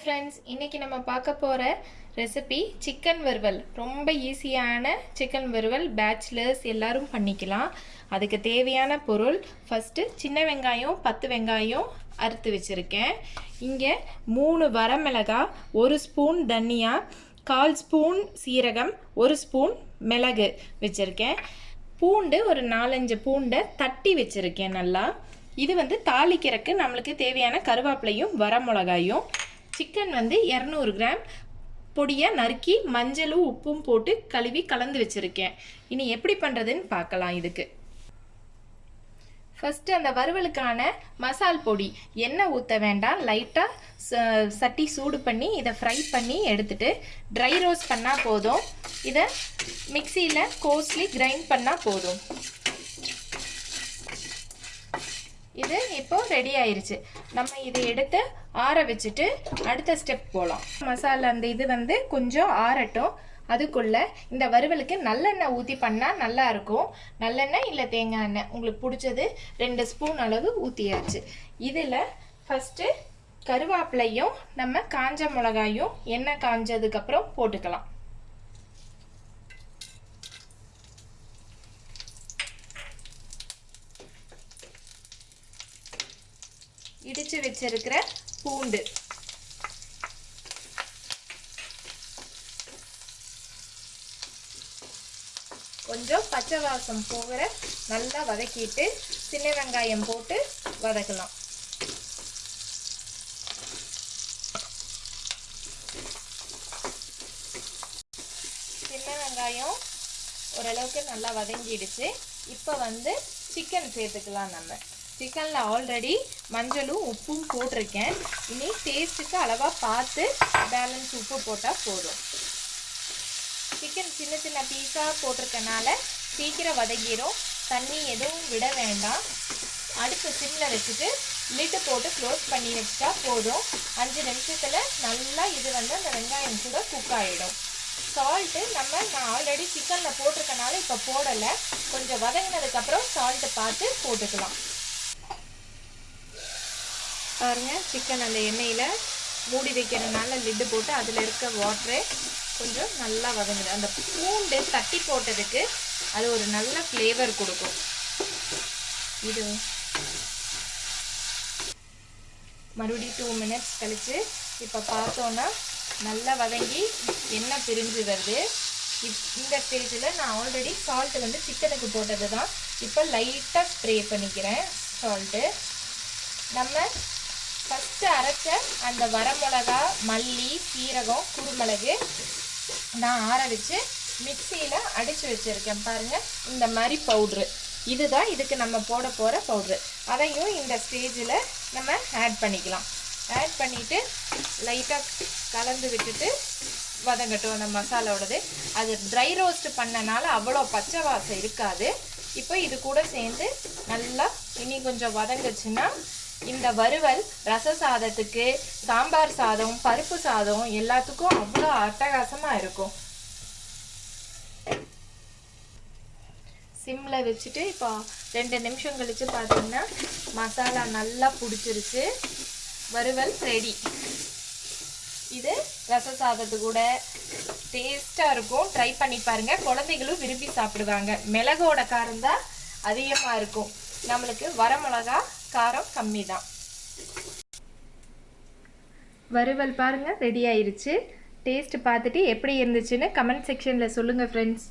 Friends இன்றைக்கி நம்ம பார்க்க போகிற ரெசிபி சிக்கன் வறுவல். ரொம்ப ஈஸியான சிக்கன் வறுவல். பேச்சுலர்ஸ் எல்லாரும் பண்ணிக்கலாம். அதுக்கு தேவையான பொருள் ஃபஸ்ட்டு சின்ன வெங்காயம் பத்து வெங்காயம் அறுத்து வச்சுருக்கேன். இங்கே மூணு வரமிளகா ஒரு ஸ்பூன் தனியா கால் ஸ்பூன் சீரகம் ஒரு ஸ்பூன் மிளகு வச்சுருக்கேன். பூண்டு ஒரு நாலஞ்சு பூண்டை தட்டி வச்சுருக்கேன் நல்லா. இது வந்து தாளிக்கிறதுக்கு நம்மளுக்கு தேவையான கருவேப்பிலையும் வரமிளகாயும் சிக்கன் வந்து இரநூறு கிராம். பொடியாக நறுக்கி மஞ்சளும் உப்பும் போட்டு கழுவி கலந்து வச்சுருக்கேன். இனி எப்படி பண்ணுறதுன்னு பார்க்கலாம் இதுக்கு. ஃபஸ்ட்டு அந்த வறுவலுக்கான மசால் பொடி. எண்ணெய் ஊற்ற வேண்டாம். லைட்டாக சட்டி சூடு பண்ணி இதை ஃப்ரை பண்ணி எடுத்துட்டு ட்ரை ரோஸ்ட் பண்ணால் போதும். இதை மிக்சியில் கோஸ்ட்லி கிரைண்ட் பண்ணால் போதும். இது இப்போ ரெடி ஆயிருச்சு. நம்ம இதை எடுத்து ஆற வச்சுட்டு அடுத்த ஸ்டெப் போகலாம் மசாலா அந்த இது வந்து கொஞ்சம் ஆறட்டும். அதுக்குள்ளே இந்த வறுவலுக்கு நல்லெண்ணெய் ஊற்றி பண்ணால் நல்லா இருக்கும். நல்லெண்ணெய் இல்லை தேங்காய் எண்ணெய். உங்களுக்கு பிடிச்சது ரெண்டு ஸ்பூன் அளவு ஊற்றியாச்சு இதில் ஃபஸ்ட்டு கருவேப்பிலையும் நம்ம காஞ்ச மிளகாயும் எண்ணெய் காஞ்சதுக்கப்புறம் போட்டுக்கலாம். இடித்து வச்சிருக்கிற பூண்டு. கொஞ்சம் பச்சை வாசம் போகிற நல்லா வதக்கிட்டு சின்ன வெங்காயம் போட்டு வதக்கலாம். சின்ன வெங்காயம் ஓரளவுக்கு நல்லா வதங்கிடுச்சு. இப்போ வந்து சிக்கன் சேர்த்துக்கலாம் நம்ம. சிக்கனில் ஆல்ரெடி மஞ்சளும் உப்பும் போட்டிருக்கேன். இனி டேஸ்ட்டுக்கு அளவாக பார்த்து பேலன்ஸ் உப்பு போட்டால் போதும். சிக்கன் சின்ன சின்ன பீஸாக போட்டிருக்கனால சீக்கிரம் வதங்கிடும் தண்ணி எதுவும் விட வேண்டாம். அடுப்பு சிம்மில் வச்சுட்டு லிட்டு போட்டு க்ளோஸ் பண்ணி வச்சுட்டா போதும். அஞ்சு நிமிஷத்தில் நல்லா இது வந்து அந்த வெங்காயம் கூட குக் ஆகிடும் சால்ட்டு நம்ம நான் ஆல்ரெடி சிக்கனில் போட்டிருக்கனால இப்போ போடலை. கொஞ்சம் வதங்கினதுக்கப்புறம் சால்ட்டு பார்த்து போட்டுக்கலாம். பாருங்க சிக்கன் அந்த எண்ணெயில் மூடி வைக்கிறதுனால லிட்டு போட்டு அதில் இருக்க வாட்டரே கொஞ்சம் நல்லா வதங்குது. அந்த பூண்டு தட்டி போட்டதுக்கு அது ஒரு நல்ல ஃப்ளேவர் கொடுக்கும். இது மறுபடியும் டூ மினிட்ஸ் கழித்து இப்போ பார்த்தோன்னா நல்லா வதங்கி எண்ணெய் பிரிஞ்சு வருது. இந்த ஸ்டேஜில் நான் ஆல்ரெடி சால்ட்டு வந்து சிக்கனுக்கு போட்டது தான் இப்போ லைட்டாக ஸ்ப்ரே பண்ணிக்கிறேன் சால்ட்டு நம்ம ஃபஸ்ட்டு அரைச்ச அந்த வரமிளகா மல்லி சீரகம் குருமிளகு நான் ஆற வச்சு மிக்சியில் அடித்து வச்சுருக்கேன் பாருங்கள் இந்த மாதிரி பவுட்ரு இதுதான் இதுக்கு நம்ம போட போகிற பவுட்ரு அதையும் இந்த ஸ்டேஜில் நம்ம ஆட் பண்ணிக்கலாம். ஆட் பண்ணிவிட்டு லைட்டாக கலந்து விட்டுட்டு வதங்கட்டும் அந்த மசாலாவோடது. அது ட்ரை ரோஸ்ட் பண்ணனால அவ்வளோ பச்சை வாசம் இருக்காது. இப்போ இது கூட சேர்ந்து நல்லா இனி கொஞ்சம் வதங்குச்சுன்னா இந்த வறுவல் ரச சாதத்துக்கு சாம்பார் சாதம் பருப்பு சாதம் எல்லாத்துக்கும் அவ்வளோ அட்டகாசமாக இருக்கும். சிம்மில் வச்சுட்டு இப்போ ரெண்டு நிமிஷம் கழித்து பார்த்தீங்கன்னா மசாலா நல்லா பிடிச்சிருச்சு. வறுவல் ரெடி இது ரச சாதத்து கூட டேஸ்ட்டாக இருக்கும். ட்ரை பண்ணி பாருங்கள் குழந்தைகளும் விரும்பி சாப்பிடுவாங்க. மிளகோட காரம் தான் அதிகமாக இருக்கும். நம்மளுக்கு வரமிளகா காரம் கம்மி தான் வறுவல் பாருங்கள் ரெடி ஆயிருச்சு. டேஸ்ட் பார்த்துட்டு எப்படி இருந்துச்சுன்னு கமெண்ட் செக்ஷனில் சொல்லுங்கள் ஃப்ரெண்ட்ஸ்